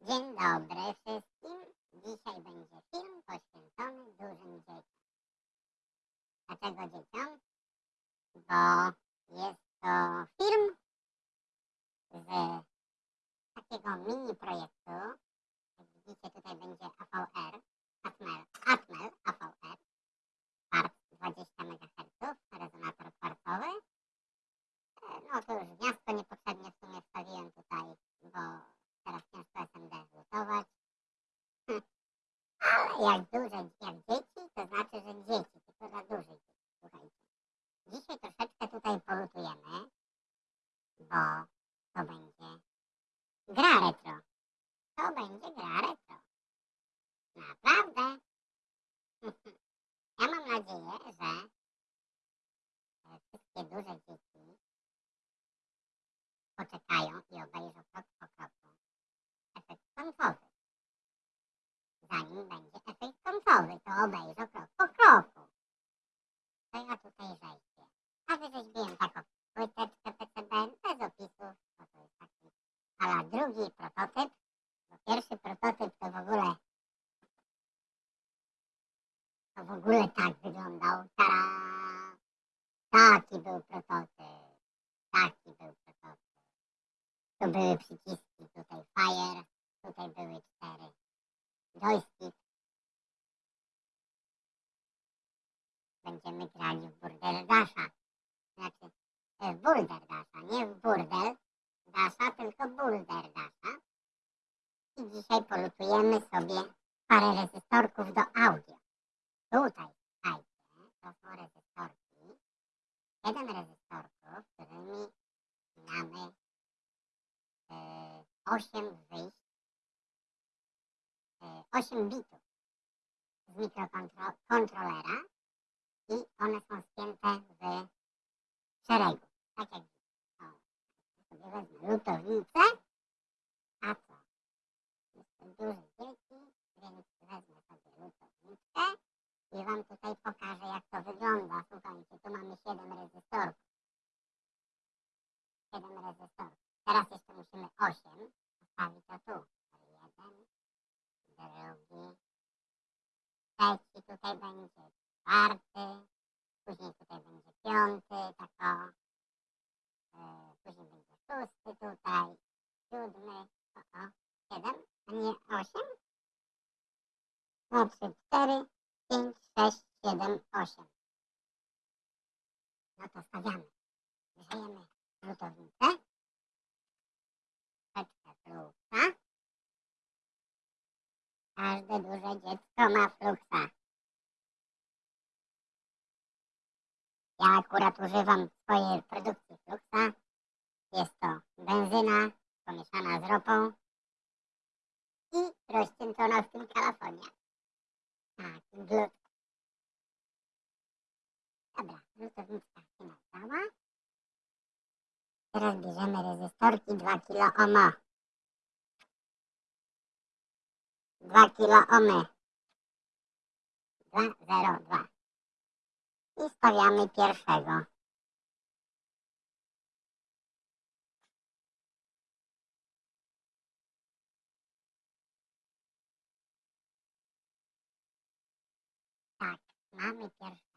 Dzień dobry wszystkim. Dzisiaj będzie film poświęcony dużym dzieciom. Dlaczego dzieciom? Bo jest to film z takiego mini projektu. Jak widzicie, tutaj będzie AVR, Atmel, Atmel AVR, part 20 MHz, rezonator kwarcowy. E, No to już gniazdko niepotrzebnie w sumie wstawiłem tutaj, bo teraz ciężko SMD zlutować. Hm. Ale jak duże, jak dzieci, to znaczy, że dzieci, tylko dla dużych dzieci. Słuchajcie. Dzisiaj troszeczkę tutaj polutujemy, bo to będzie gra retro. To będzie gra retro. Naprawdę. Ja mam nadzieję, że e, wszystkie duże dzieci poczekają i obejrzą krok po kroku efekt końcowy. Zanim będzie efekt końcowy, to obejrzą krok po kroku. To ja tutaj rzeźbię. A wyrzeźbiłem taką płyteczkę PCB bez opisów, bo to jest taki ala drugi prototyp, bo pierwszy prototyp to w ogóle to w ogóle tak wyglądał. Tada! Taki był prototyp. Taki był prototyp. Tu były przyciski, tutaj fire, tutaj były cztery. Joystick. Będziemy grali w Burdel Dasha. Znaczy e, w Boulder Dasha, nie w Burdel Dasha, tylko Boulder Dasha. I dzisiaj polutujemy sobie parę rezystorków do audio. Tutaj, słuchajcie, to są rezystorki. Siedem rezystorków, którymi mamy e, 8 wyjść, e, 8 bitów z mikrokontrolera i one są spięte w szeregu. Tak jak. O, sobie wezmę lutownicę, a co? Jestem duży dzieci, więc wezmę sobie lutownicę i wam tutaj pokażę jak to wygląda. Słuchajcie, tu mamy 7 rezystorów. 7 rezystorów. Teraz jeszcze musimy 8 postawić to tu. Jeden, drugi, trzeci tutaj będzie, czwarty, później tutaj będzie piąty, tak o. E, później będzie szósty tutaj, siódmy, o, o, siedem, a nie osiem? Trzy, cztery, pięć, sześć, siedem, osiem. No to stawiamy. Grzejemy rzutownicę. Troszeczkę fluksa. Każde duże dziecko ma fluksa. Ja akurat używam w swojej produkcji fluksa. Jest to benzyna pomieszana z ropą i rozcieńczona w tym kalafonia. Tak, glut. Dobra, rzutownicka się nastała. Teraz bierzemy rezystorki 2 kilo omo. 2 kilo omy. 202. I stawiamy pierwszego. Tak, mamy pierwszego.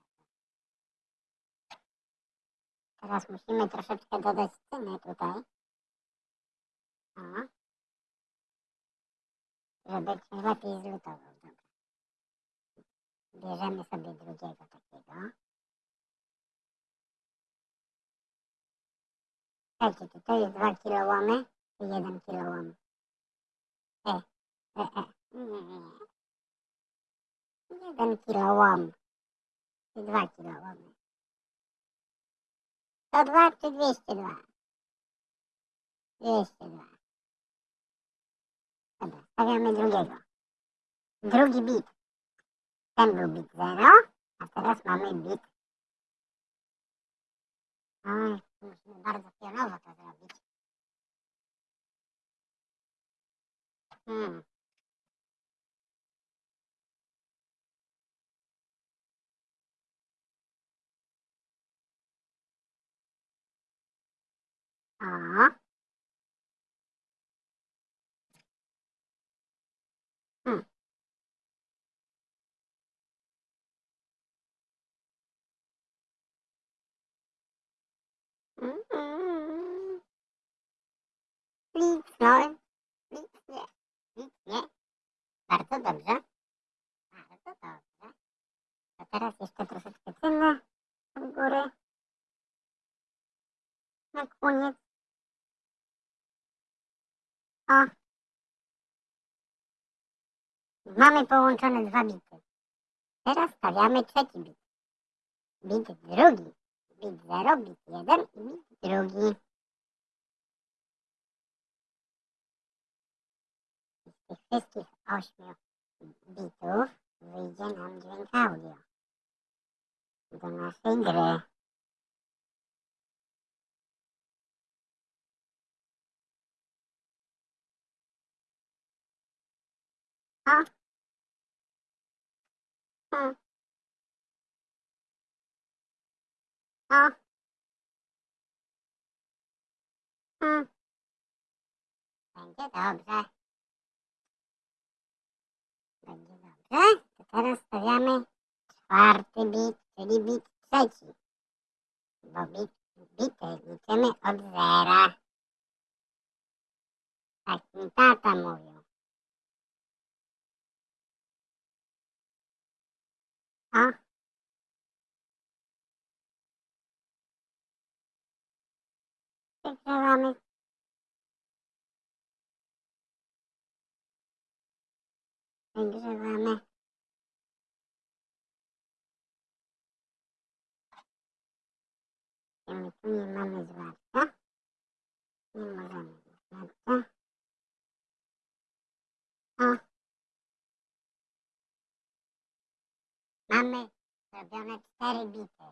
Teraz musimy troszeczkę dodać cyny tutaj. O. Żeby się lepiej zlutował. Dobra. Bierzemy sobie drugiego takiego. Słuchajcie, czy to jest 2 kilo łomy, czy 1 kilo łomy? E, e, e. Nie, nie, nie. 1 kilo Czy 2 kilo łomy? 102 czy 202? 202. Dobra, stawiamy drugiego. Drugi bit. Ten był bit 0, a teraz mamy bit. Oj, musimy bardzo pionowo to zrobić. Hmm. A. Hmm. Mm -mm. Kliknąłem. Nic nie. Nic nie. Bardzo dobrze. Bardzo dobrze. To teraz jeszcze troszeczkę tyle od góry. Na koniec. O. Mamy połączone dwa bity. Teraz stawiamy trzeci bit. Bit drugi. Bit 0, bit 1 i bit drugi. Z tych wszystkich ośmiu bitów wyjdzie nam dźwięk audio do naszej gry. O. O. O. O. Będzie dobrze. Będzie dobrze. To teraz stawiamy czwarty bit, czyli bit trzeci. Bo bit, bity liczymy od zera. Tak mi tata mówił. O. Przegrzewamy. Przegrzewamy. I my tu nie mamy zwarcia. Nie możemy zwarcia. O. Mamy zrobione cztery bity.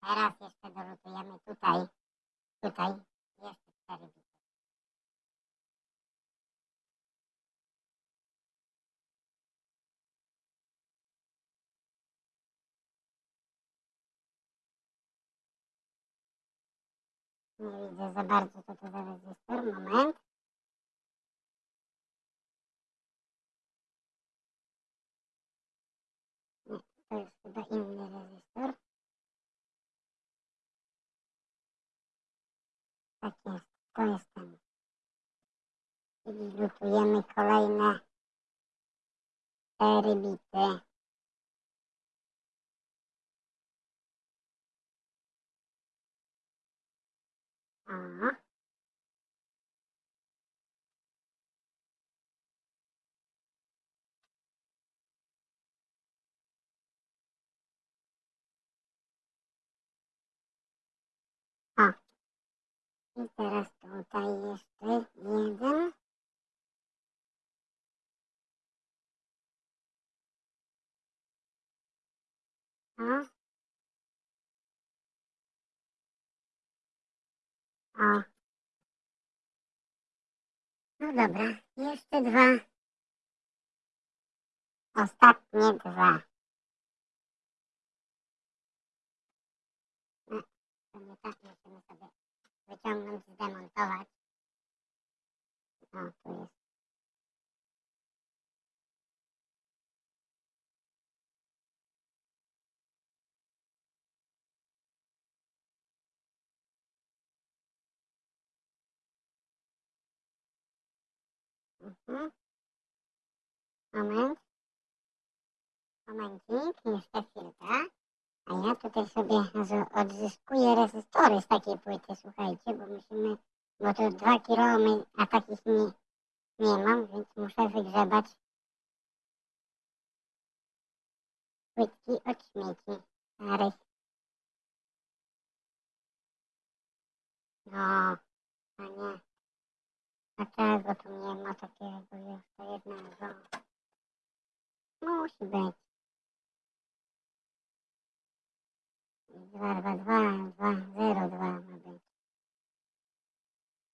Teraz jeszcze dolutujemy tutaj. Tutaj jeszcze cztery bity. Nie widzę za bardzo co to za rezystor. Moment. Nie, to jest chyba inny rezystor. Tak jest, to jest ten. Czyli lutujemy kolejne cztery bity. O. O. I teraz tutaj jeszcze jeden. O. O. No dobra, jeszcze dwa. Ostatnie dwa. No, to nie tak sobie wyciągnąć, zdemontować. O, tu jest. Mhm. Moment. Momencik, jeszcze chwilkę. A ja tutaj sobie odzyskuję rezystory z takiej płyty, słuchajcie, bo musimy, bo to 2 kilo, a takich nie, nie mam, więc muszę wygrzebać płytki od śmieci starych. No, a nie. Dlaczego tu nie ma takiego jeszcze jednego? Musi być. 2, 2, 2, 2, 0, 2 ma być.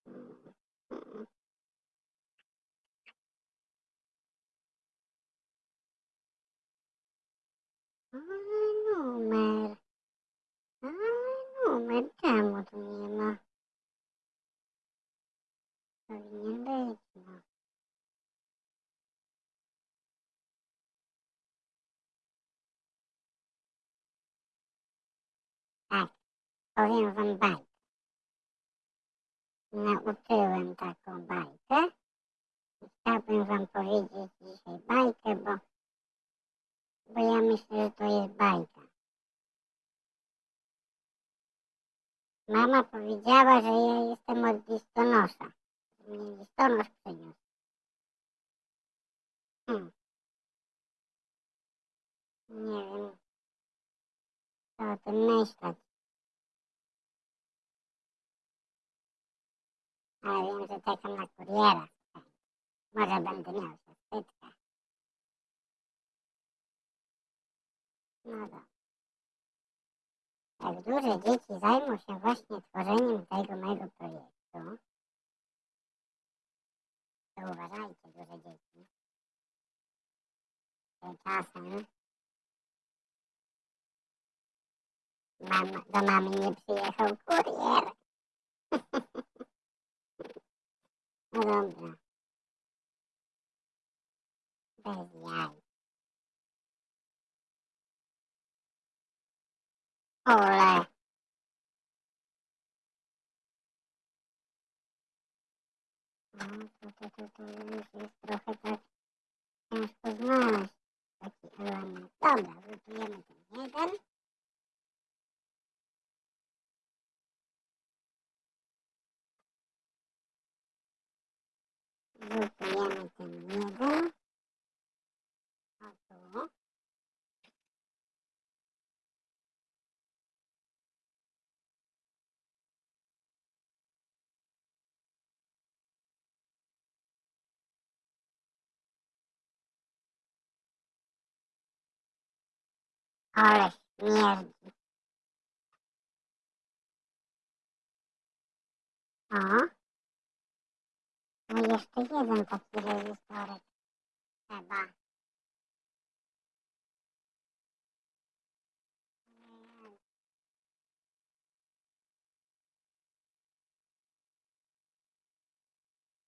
Mm. Ale numer. Ale numer. Czemu tu nie ma? Powinien być, no. Powiem wam bajkę. nauczyłem taką bajkę. Chciałbym wam powiedzieć dzisiaj bajkę, bo, bo ja myślę, że to jest bajka. Mama powiedziała, że ja jestem od listonosza. Mnie listonosz przyniósł. Hmm. Nie wiem, co o tym myśleć. Ale wiem, że czekam na kuriera. Może będę miał zaszczytkę. No dobra. Jak duże dzieci zajmą się właśnie tworzeniem tego mojego projektu, to uważajcie, duże dzieci, czasem mam, do mamy nie przyjechał kurier. No dobra. Bez jaj. Ole. No, to, to, to, to już jest trochę Ale śmierdzi. O. No jeszcze jeden taki rezystorek trzeba.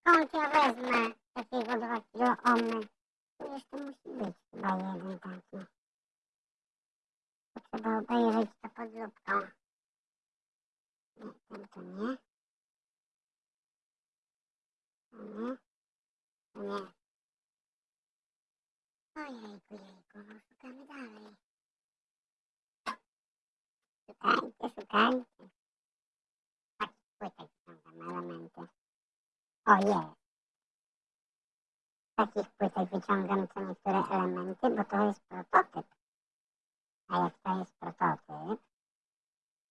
Skąd ja wezmę takiego kilo omy? Tu jeszcze musi być chyba jeden taki. To trzeba obejrzeć to pod lupką. Nie, ten to nie. To nie. To nie. Ojejku, jejku, no szukamy dalej. Szukajcie, szukajcie. Tak, płytek są tam elementy. O. Z takich płytek wyciągam co niektóre elementy, bo to jest prototyp. A jak to jest prototyp,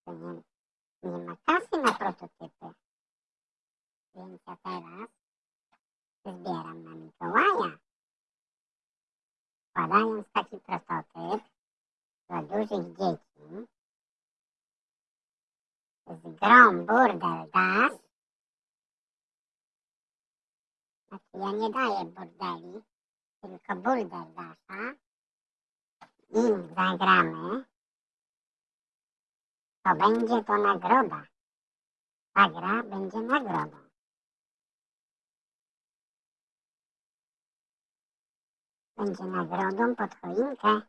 to nie, nie ma kasy na prototypy. Więc ja teraz zbieram na Mikołaja. Wkładając taki prototyp dla dużych dzieci z grą Burdel. Ja nie daję burdeli, tylko Burdel Dasza i zagramy, to będzie to nagroda. Ta gra będzie nagrodą. Będzie nagrodą pod choinkę.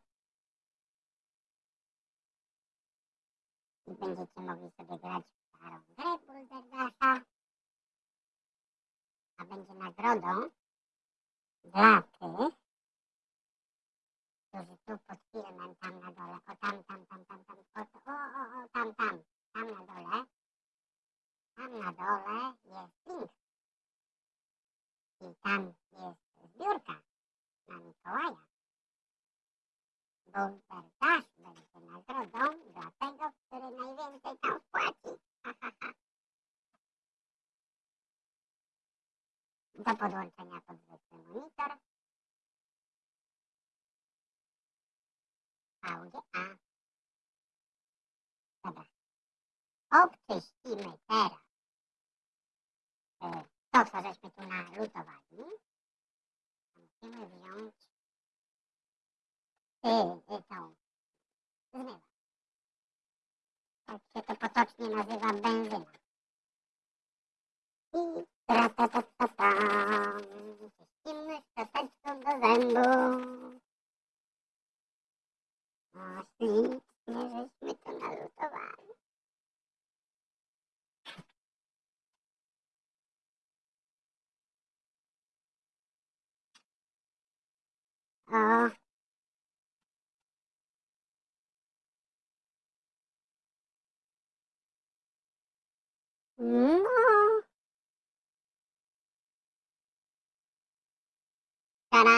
I będziecie mogli sobie grać w starą grę Bulderdasza. A będzie nagrodą dla tych, którzy tu pod filmem, tam na dole, o tam, tam, tam, tam, tam, o, o, o, o tam, tam, tam na dole, tam na dole jest link. I tam jest zbiórka na Mikołaja. Bunker Dash będzie nagrodą dla tego, który najwięcej tam wpłaci. Ha, ha, ha. Do podłączenia pod zwykły monitor. VGA. Dobra. Obczyścimy teraz e, to, co żeśmy tu nalutowali. Musimy wziąć y, y, tą zmywacz. Tak się to potocznie nazywa benzyna. I Kimność to do zębu. No, ślicznie, żeśmy to nalutowali. O. No. Tada!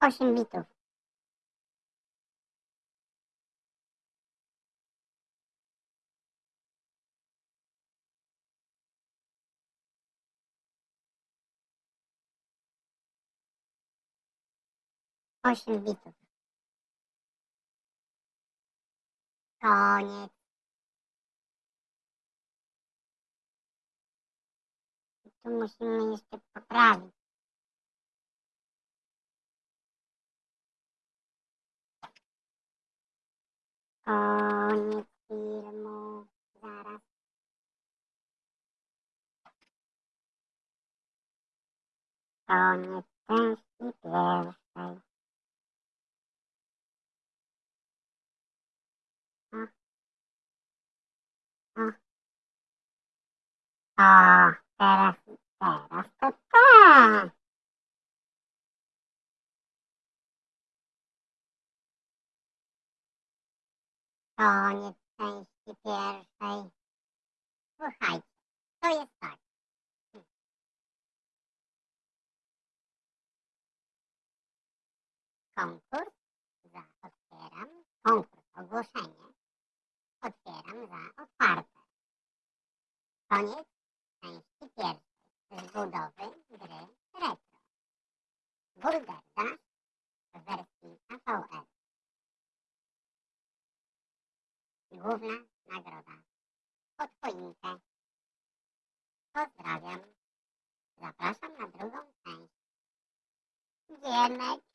8 bitów. Osiem bitów. Koniec. Tu musimy jeszcze poprawić. Koniec filmu. Zaraz. Koniec części pierwszej. O. O. O, teraz, teraz to tak. Koniec części pierwszej. Słuchajcie, to jest tak. Konkurs za otwieram. Konkurs, ogłoszenie. Otwieram za otwarte. Koniec części pierwszej z budowy gry retro. Burgerda w wersji AVR. Główna nagroda. Pod choinkę. Pozdrawiam. Zapraszam na drugą część. Giemek.